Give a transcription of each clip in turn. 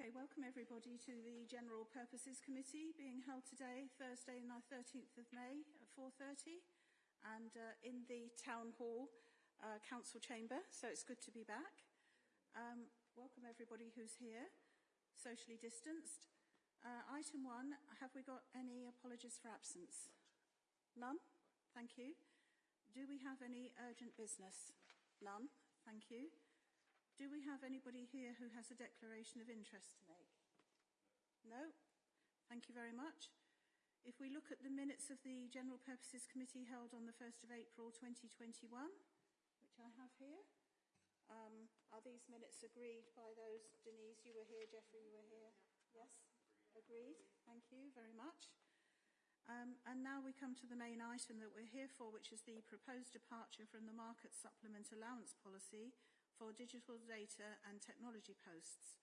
Okay, welcome everybody to the General Purposes Committee being held today, Thursday, the 13th of May at 4.30 and uh, in the Town Hall uh, Council Chamber, so it's good to be back. Um, welcome everybody who's here, socially distanced. Uh, item one, have we got any apologies for absence? None? Thank you. Do we have any urgent business? None? Thank you. Do we have anybody here who has a declaration of interest to make? No? Thank you very much. If we look at the minutes of the General Purposes Committee held on the 1st of April 2021, which I have here, um, are these minutes agreed by those? Denise, you were here. Jeffrey, you were here. Yes? Agreed. Thank you very much. Um, and now we come to the main item that we're here for, which is the proposed departure from the Market Supplement Allowance Policy for digital data and technology posts.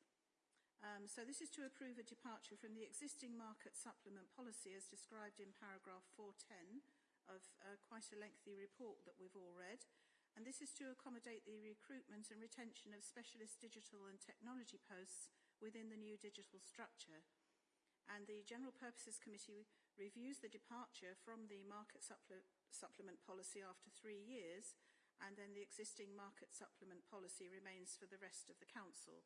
Um, so this is to approve a departure from the existing market supplement policy as described in paragraph 410 of uh, quite a lengthy report that we've all read. And this is to accommodate the recruitment and retention of specialist digital and technology posts within the new digital structure. And the General Purposes Committee reviews the departure from the market supple supplement policy after three years and then the existing market supplement policy remains for the rest of the council.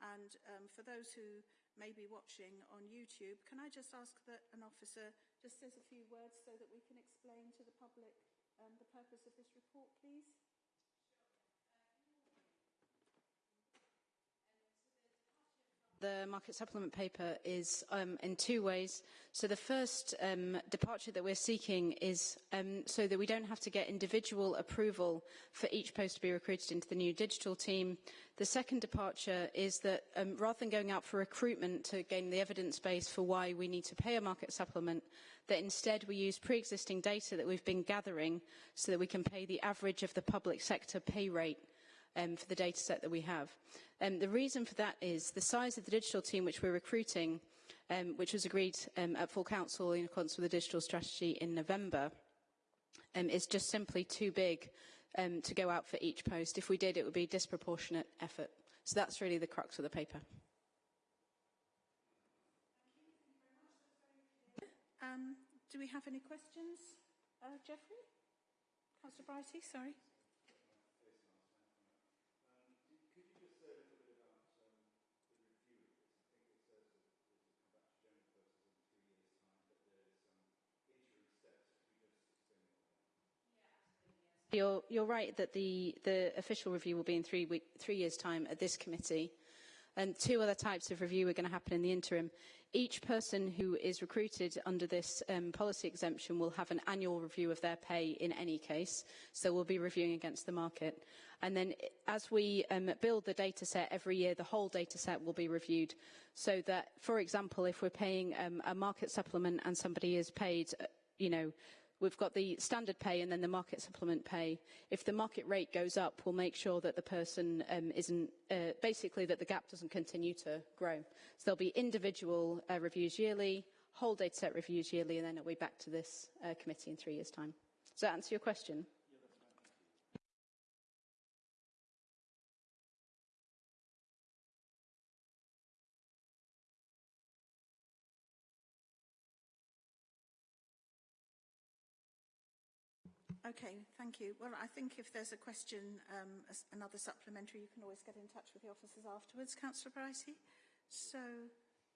And um, for those who may be watching on YouTube, can I just ask that an officer just says a few words so that we can explain to the public um, the purpose of this report, please? The market supplement paper is um, in two ways. So the first um, departure that we're seeking is um, so that we don't have to get individual approval for each post to be recruited into the new digital team. The second departure is that um, rather than going out for recruitment to gain the evidence base for why we need to pay a market supplement, that instead we use pre-existing data that we've been gathering so that we can pay the average of the public sector pay rate um, for the data set that we have. Um, the reason for that is the size of the digital team which we're recruiting, um, which was agreed um, at full council in accordance with the digital strategy in November, um, is just simply too big um, to go out for each post. If we did, it would be disproportionate effort. So that's really the crux of the paper. Do we have any questions? Uh, Jeffrey? Councillor Brighty, sorry. You're, you're right that the, the official review will be in three, week, three years' time at this committee. And two other types of review are going to happen in the interim. Each person who is recruited under this um, policy exemption will have an annual review of their pay in any case. So we'll be reviewing against the market. And then as we um, build the data set every year, the whole data set will be reviewed. So that, for example, if we're paying um, a market supplement and somebody is paid, uh, you know, We've got the standard pay and then the market supplement pay. If the market rate goes up, we'll make sure that the person um, isn't, uh, basically that the gap doesn't continue to grow. So there'll be individual uh, reviews yearly, whole data set reviews yearly, and then it'll be back to this uh, committee in three years' time. Does that answer your question? Okay, thank you. Well, I think if there's a question, um, another supplementary, you can always get in touch with the officers afterwards, Councillor Brighty. So,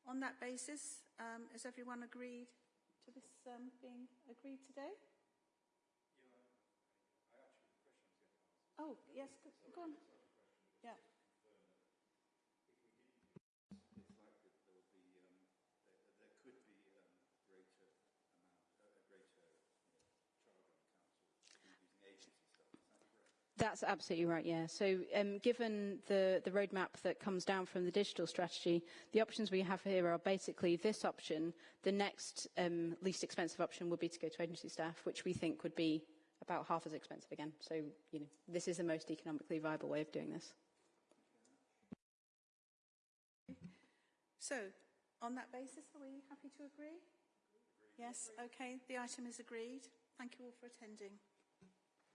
on that basis, um, is everyone agreed to this um, being agreed today? Oh, yes, go, go on. Yeah. That's absolutely right, yeah. So um, given the, the roadmap that comes down from the digital strategy, the options we have here are basically this option. The next um, least expensive option would be to go to agency staff, which we think would be about half as expensive again. So, you know, this is the most economically viable way of doing this. So, on that basis, are we happy to agree? Yes, okay, the item is agreed. Thank you all for attending.